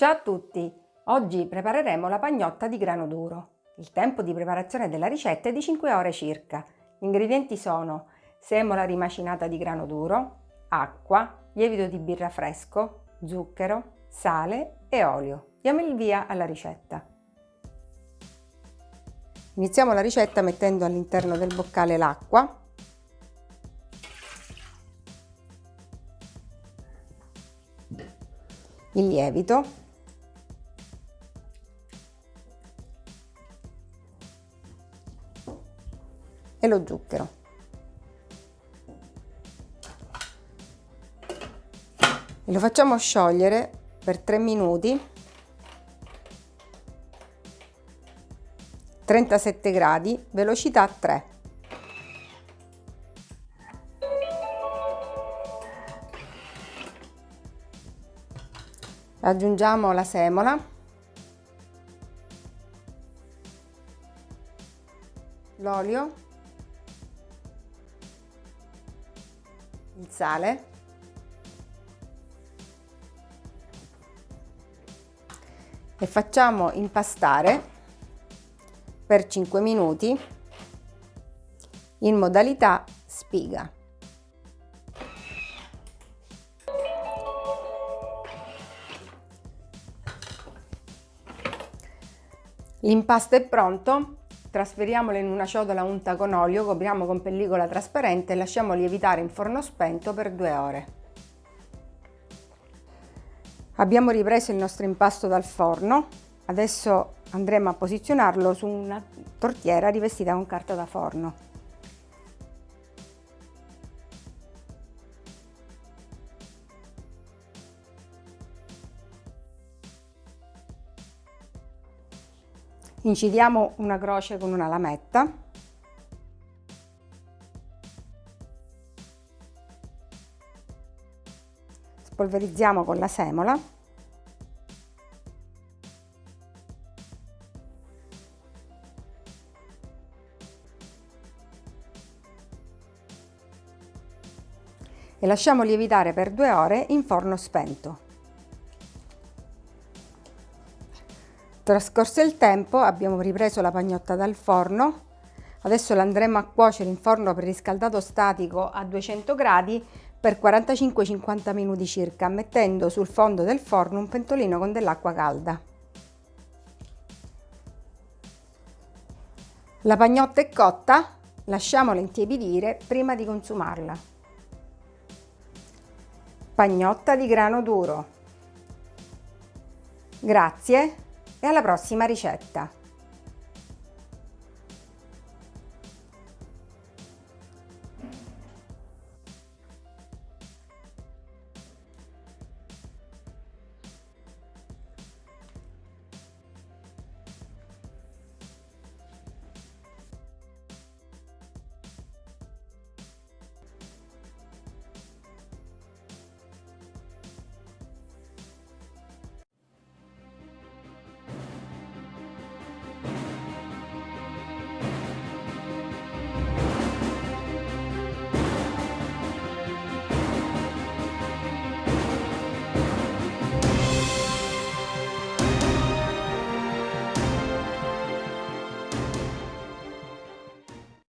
Ciao a tutti! Oggi prepareremo la pagnotta di grano duro. Il tempo di preparazione della ricetta è di 5 ore circa. Gli ingredienti sono semola rimacinata di grano duro, acqua, lievito di birra fresco, zucchero, sale e olio. Diamo il via alla ricetta. Iniziamo la ricetta mettendo all'interno del boccale l'acqua il lievito e lo zucchero. E lo facciamo sciogliere per 3 minuti. 37 gradi velocità 3 aggiungiamo la semola. L'olio il sale e facciamo impastare per 5 minuti in modalità spiga. L'impasto è pronto, Trasferiamolo in una ciotola unta con olio, copriamo con pellicola trasparente e lasciamo lievitare in forno spento per due ore. Abbiamo ripreso il nostro impasto dal forno, adesso andremo a posizionarlo su una tortiera rivestita con carta da forno. Incidiamo una croce con una lametta. Spolverizziamo con la semola. E lasciamo lievitare per due ore in forno spento. Trascorso il tempo abbiamo ripreso la pagnotta dal forno, adesso la andremo a cuocere in forno preriscaldato statico a 200 gradi per 45-50 minuti circa, mettendo sul fondo del forno un pentolino con dell'acqua calda. La pagnotta è cotta, lasciamola intiepidire prima di consumarla. Pagnotta di grano duro. Grazie e alla prossima ricetta!